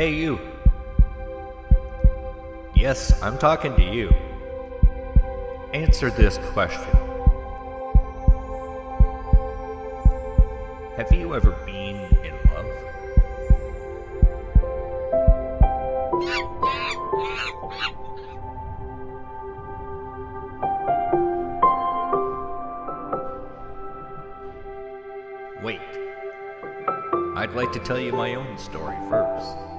Hey, you. Yes, I'm talking to you. Answer this question Have you ever been in love? Wait. I'd like to tell you my own story first.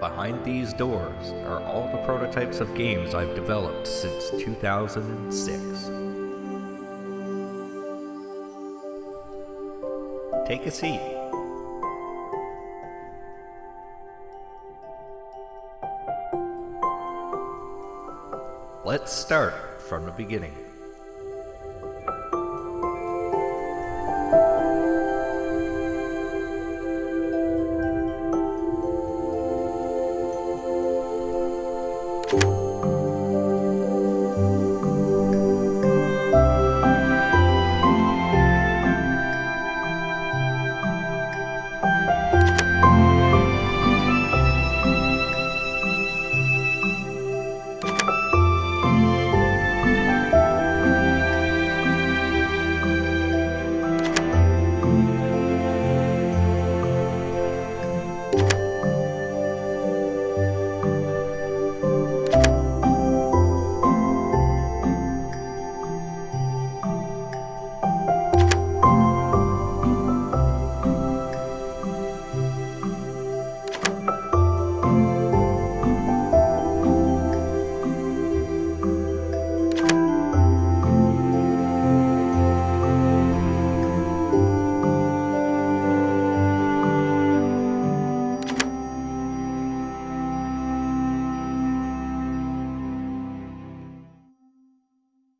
Behind these doors are all the prototypes of games I've developed since 2006. Take a seat. Let's start from the beginning. you